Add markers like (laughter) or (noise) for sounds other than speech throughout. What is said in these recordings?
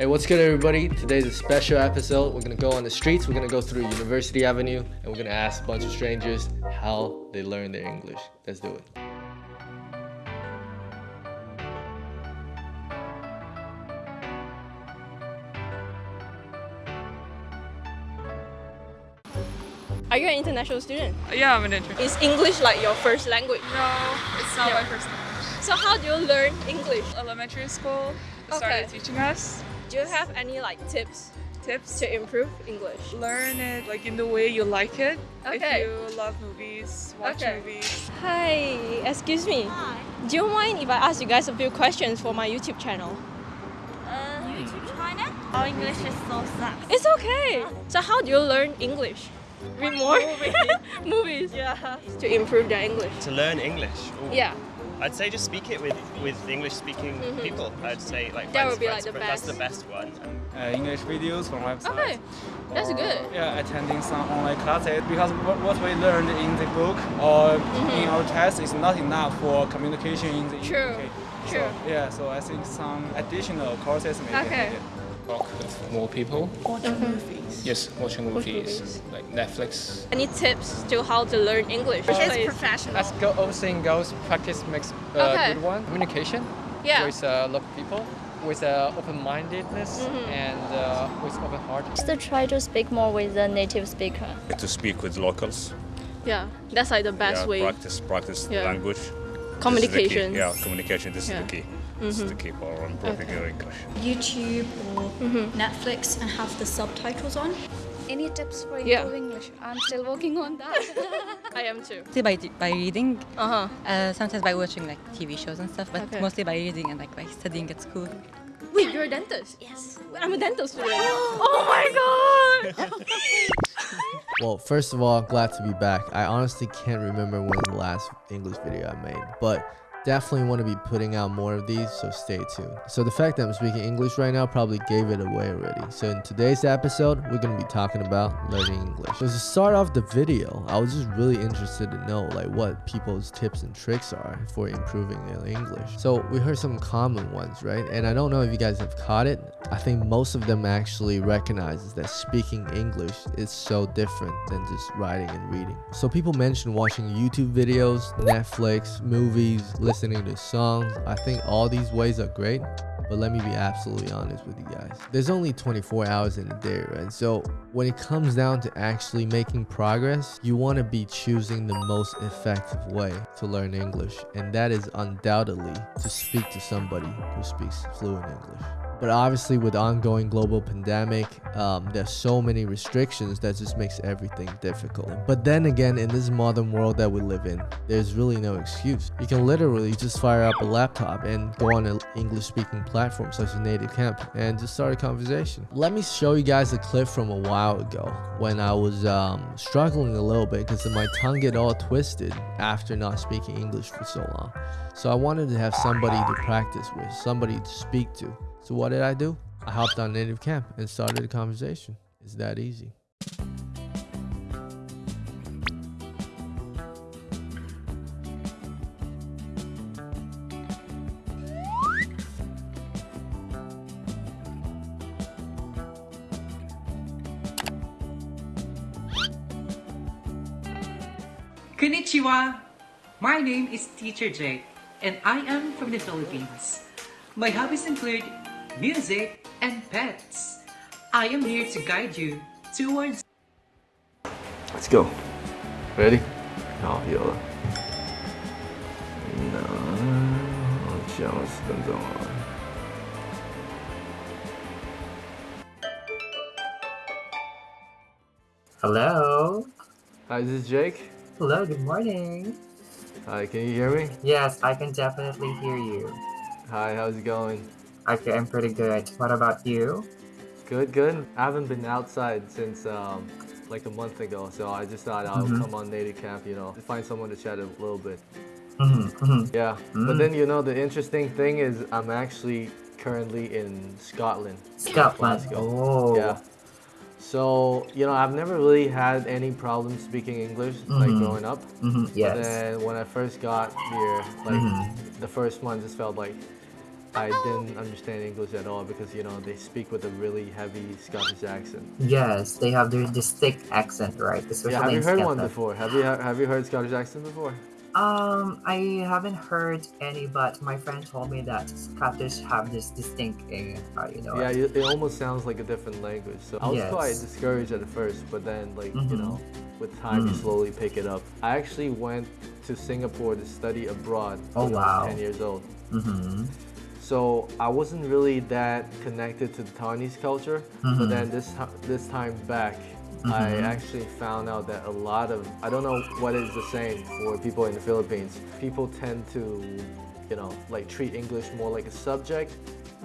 Hey, what's good everybody? Today's a special episode. We're gonna go on the streets, we're gonna go through University Avenue, and we're gonna ask a bunch of strangers how they learn their English. Let's do it. Are you an international student? Uh, yeah, I'm an intern. Is English like your first language? No, it's not Yeah. my first language. So how do you learn English? Elementary school started Okay. teaching us Do you have any like tips tips. to improve English? Learn it like in the way you like it. Okay. If you love movies, watch Okay. movies. Hi, excuse me. Hi. Do you mind if I ask you guys a few questions for my YouTube channel? Uh, YouTube hmm. China? Our English is so sucks. It's okay. So how do you learn English? Read more (laughs) movies. Yeah. To improve their English. to learn English. Ooh. Yeah. I'd say just speak it with with English speaking people. I'd say like. That friends, would be, friends, like, the but that's the best. best one. uh, English videos from websites. Okay. That's or, good. Yeah, attending some online classes because what, what we learned in the book or in our test is not enough for communication in the. True. UK. True. So, yeah, so I think some additional courses may Okay. be needed. Talk with more people. Watching movies. Yes, watching movies, movies. like Netflix. Any tips to how to learn English? It's Please. professional. As go, old saying goes, practice makes a Okay. good one. Communication Yeah. with uh, local people, with uh, open-mindedness Mm-hmm. and uh, with open heart. Just to try to speak more with the native speaker. to speak with locals. Yeah. That's like the best yeah, way. Practice, practice Yeah. the language. This is the key. Communication. Yeah, communication. This Yeah. is the key. This is the key for improving your English. YouTube or Netflix and have the subtitles on. Any tips for Yeah. improving English? I'm still working on that. (laughs) I am too. Mostly by, by reading, Uh huh. uh, sometimes by watching like TV shows and stuff, but Okay. mostly by reading and like by studying at school. Wait, you're a dentist? Yes. I'm a dentist student. oh my god! (laughs) Well, first of all, glad to be back. I honestly can't remember when the last English video I made, but definitely want to be putting out more of these, so stay tuned. So the fact that I'm speaking English right now probably gave it away already. So in today's episode, we're going to be talking about learning English. So to start off the video, I was just really interested to know like what people's tips and tricks are for improving their English. So we heard some common ones, right? And I don't know if you guys have caught it. I think most of them actually recognizes that speaking English is so different than just writing and reading. So people mention watching YouTube videos, Netflix, movies, listening to songs. I think all these ways are great. But let me be absolutely honest with you guys. There's only 24 hours in a day, right? So when it comes down to actually making progress, you want to be choosing the most effective way to learn English. And that is undoubtedly to speak to somebody who speaks fluent English. But obviously, with ongoing global pandemic, um, there's so many restrictions that just makes everything difficult. But then again, in this modern world that we live in, there's really no excuse. You can literally just fire up a laptop and go on an English-speaking platform such as Native Camp and just start a conversation. Let me show you guys a clip from a while ago when I was um, struggling a little bit because my tongue get all twisted after not speaking English for so long. So I wanted to have somebody to practice with, somebody to speak to. So what did I do? I hopped on Native Camp and started a conversation. It's that easy. Konnichiwa! My name is Teacher Jake, and I am from the Philippines. My hobbies include music and pets. I am here to guide you towards Let's go. Ready? 好，有了。那好像十分钟了。 Hello. Hi, this is Jake. Hello, good morning. Hi, can you hear me? Yes, I can definitely hear you. Hi, how's it going? Okay, I'm pretty good. What about you? Good, good. I haven't been outside since um, like a month ago, so I just thought I'll Mhm. come on native camp, you know, find someone to chat a little bit. Mm-hmm, Yeah, but then you know the interesting thing is I'm actually currently in Scotland. Scotland. Glasgow. Oh. Yeah. So you know I've never really had any problem speaking English like Mhm. growing up. Yes. But then when I first got here, like the first one just felt like I didn't understand English at all because you know they speak with a really heavy Scottish accent. Yes, they have their distinct accent, right? Especially yeah, have you heard one before? Have you have you heard Scottish accent before? Um, I haven't heard any, but my friend told me that Scottish have this distinct, uh, you know. Yeah, it, it almost sounds like a different language. So I was Yes. quite discouraged at first, but then like you Mhm. know, with time you Mm. slowly pick it up. I actually went to Singapore to study abroad Oh, when I wow. was 10 years old. Mm-hmm. So I wasn't really that connected to the Taiwanese culture, Mhm. but then this this time back, I Mhm. actually found out that a lot of I don't know what is the same for people in the Philippines. People tend to, you know, like treat English more like a subject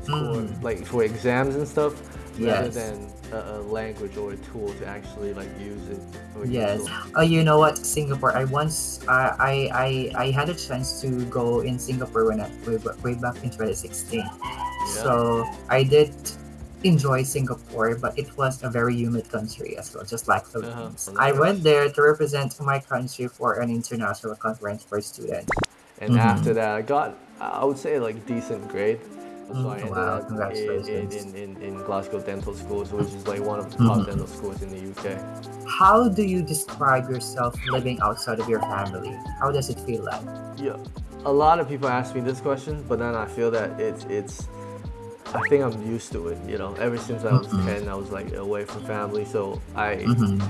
for Mm. like for exams and stuff, rather Yes. than a, a language or a tool to actually like use it. Use Yes. it. Uh, you know what, Singapore. I once uh, I, I I had a chance to go in Singapore when I way, way back in 2016. So I did enjoy Singapore, but it was a very humid country as well, just like Philippines. I went there to represent my country for an international conference for students. And Mhm. after that, I got I would say like decent grade. So I Mm, ended wow, up in, in, in, in, Glasgow Dental Schools, which is like one of the top Mhm. dental schools in the UK. How do you describe yourself living outside of your family? How does it feel like? Yeah, a lot of people ask me this question, but then I feel that it's it's. I think I'm used to it. You know, ever since I was Mhm. ten, I was like away from family, so I. Mhm.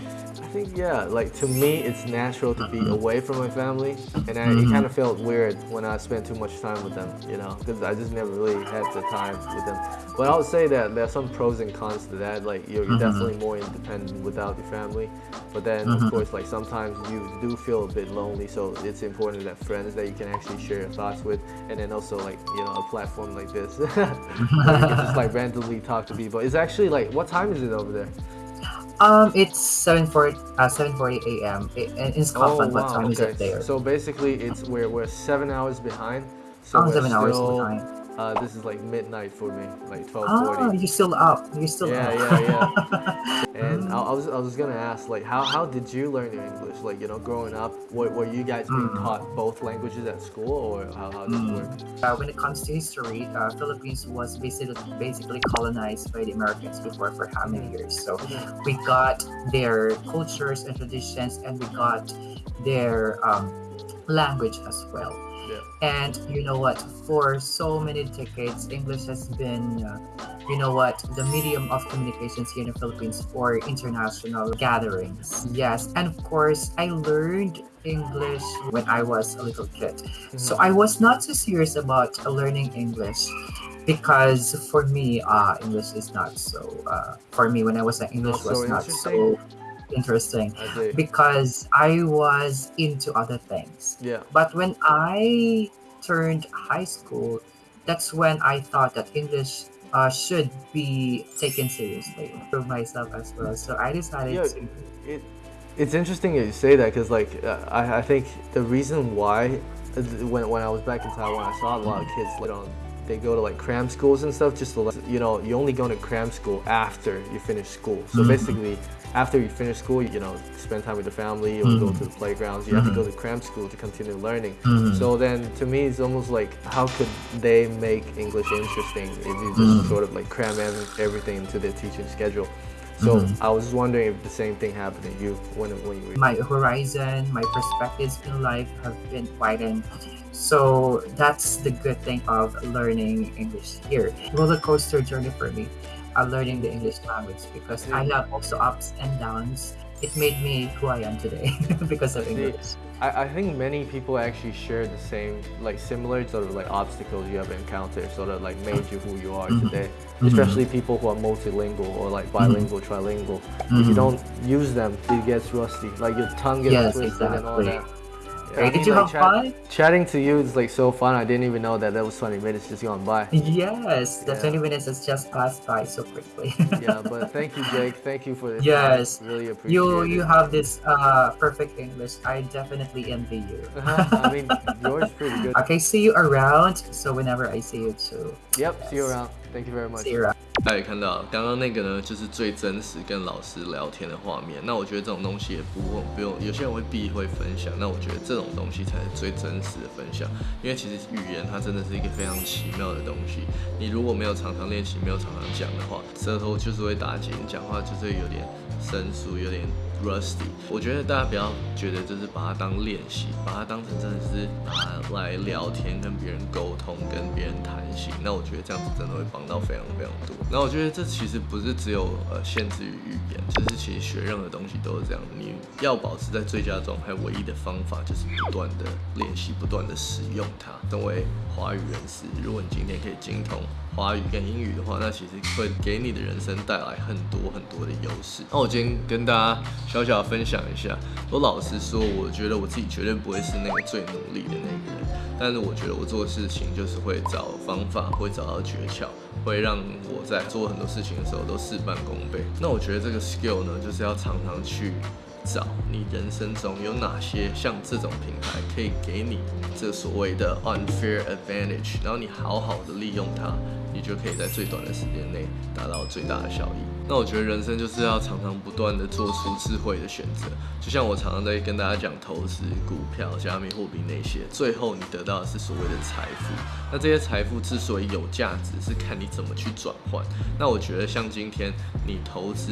I think yeah, like to me, it's natural to be away from my family, and I, it Mhm. kind of felt weird when I spent too much time with them, you know, because I just never really had the time with them. But I would say that there are some pros and cons to that. Like you're, you're Mhm. definitely more independent without your family, but then Mhm. of course, like sometimes you do feel a bit lonely. So it's important that friends that you can actually share your thoughts with, and then also like you know a platform like this, where you can just like (laughs) randomly talk to people. It's actually like what time is it over there? Um, it's 7:40 uh, 7:40 a.m. In Scotland. What time is it there? Oh, So basically, it's we're we're seven hours behind. So Oh, we're seven hours behind. Uh, this is like midnight for me, like twelve Oh, forty. you're still up. You're still Yeah, up. yeah, yeah. Yeah. (laughs) And I, I was I was gonna ask like how how did you learn your English? Like you know, growing up, were, were you guys being Mm. taught both languages at school, or how how did it Mm. work? Uh, when it comes to history, uh, Philippines was basically basically colonized by the Americans before for how many years? So we got their cultures and traditions, and we got their um, language as well. Yeah. And you know what? For so many decades, English has been, uh, you know what, the medium of communications here in the Philippines for international gatherings. Yes, and of course, I learned English when I was a little kid. So I was not so serious about learning English because for me, uh, English is not so. Uh, for me, when I was in English, was not so interesting I because I was into other things. Yeah. But when I turned high school, that's when I thought that English uh, should be taken seriously for myself as well. So I decided Yeah, to. it, it's interesting that you say that because like uh, I, I think the reason why uh, when, when I was back in Taiwan I saw a lot of kids like on they go to like cram schools and stuff just to like, you know you only go to cram school after you finish school so Mhm. basically after you finish school you know spend time with the family or go Mhm. to the playgrounds you have to go to cram school to continue learning Mhm. so then to me it's almost like how could they make English interesting if you just Mhm. sort of like cram everything into their teaching schedule so. I was wondering if the same thing happened to you when, when you were my horizon, my perspectives in life have been widened. So that's the good thing of learning English here. Roller coaster journey for me, uh, learning the English language because I have also ups and downs. It made me who I am today (laughs) because of English. I, I think many people actually share the same, like similar sort of like obstacles you have encountered, sort of like made you who you are Mhm. today. Mhm. Especially people who are multilingual or like bilingual, trilingual. If you Mhm. don't use them, it gets rusty. Like your tongue gets Yes, twisted and all exactly. that. Hey, did you have fun? Chatting to you is like so fun. I didn't even know that that was 20 minutes just gone by. Yes, the Yeah. 20 minutes has just passed by so quickly. (laughs) yeah, but thank you, Jake. (laughs) Thank you for this. Yes, time. really appreciate you it. you have this uh, perfect English. I definitely envy you. (laughs) I mean, yours is pretty good. Okay, see you around. So whenever I see you too. Yep, see you around. Thank you very much. See you around. 大家也看到，刚刚那个呢，就是最真实跟老师聊天的画面。那我觉得这种东西也不用不用，有些人会避讳分享。那我觉得这种东西才是最真实的分享，因为其实语言它真的是一个非常奇妙的东西。你如果没有常常练习，没有常常讲的话，舌头就是会打结，讲话就是有点生疏，有点 rusty。我觉得大家不要觉得就是把它当练习，把它当成真的是拿来聊天，跟别人沟通，跟别人谈心。那我觉得这样子真的会帮到非常非常多。那我觉得这其实不是只有呃限制于语言，就是其实学任何东西都是这样。你要保持在最佳状态，唯一的方法就是不断的练习，不断的使用它。成为华语人士，如果你今天可以精通华语跟英语的话，那其实会给你的人生带来很多很多的优势。那我今天跟大家小小分享一下，我老实说，我觉得我自己绝对不会是那个最努力的那个人，但是我觉得我做事情就是会找方法，会找到诀窍，会让我在做很多事情的时候都事半功倍。那我觉得这个 skill 呢，就是要常常去。找你人生中有哪些像这种品牌可以给你这所谓的 unfair advantage，然后你好好的利用它，你就可以在最短的时间内达到最大的效益。那我觉得人生就是要常常不断的做出智慧的选择，就像我常常在跟大家讲投资股票、加密货币那些，最后你得到的是所谓的财富。那这些财富之所以有价值，是看你怎么去转换。那我觉得像今天你投资。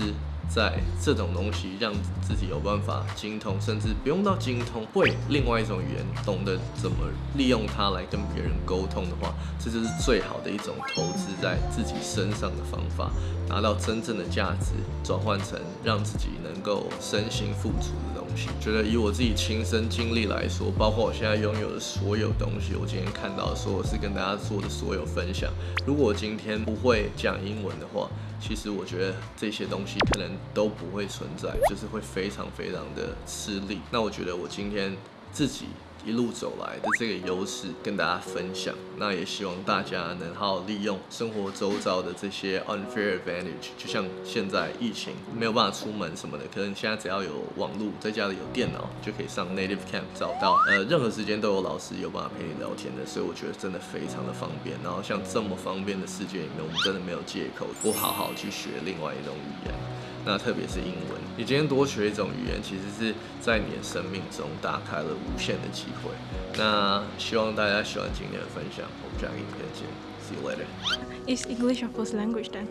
在这种东西让自己有办法精通，甚至不用到精通，会另外一种语言，懂得怎么利用它来跟别人沟通的话，这就是最好的一种投资在自己身上的方法，拿到真正的价值，转换成让自己能够身心富足的东西。觉得以我自己亲身经历来说，包括我现在拥有的所有东西，我今天看到说我是跟大家做的所有分享，如果我今天不会讲英文的话，其实我觉得这些东西可能都不会存在，就是会非常非常的吃力。那我觉得我今天自己。一路走来的这个优势跟大家分享，那也希望大家能好好利用生活周遭的这些 unfair advantage。就像现在疫情没有办法出门什么的，可能现在只要有网络，在家里有电脑，就可以上 native camp 找到，呃，任何时间都有老师有办法陪你聊天的，所以我觉得真的非常的方便。然后像这么方便的世界里面，我们真的没有借口不好好去学另外一种语言。那特别是英文，你今天多学一种语言，其实是在你的生命中打开了无限的机会。那希望大家喜欢今天的分享，我们下个影片见，See you later. Is English your first language then?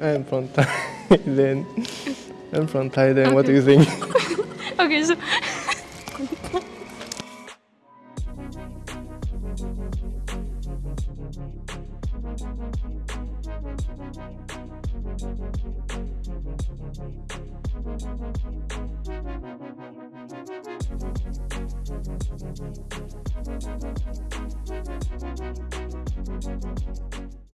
I'm from Thailand. (laughs) I'm from Thailand. What do you think? (laughs) okay, so (laughs)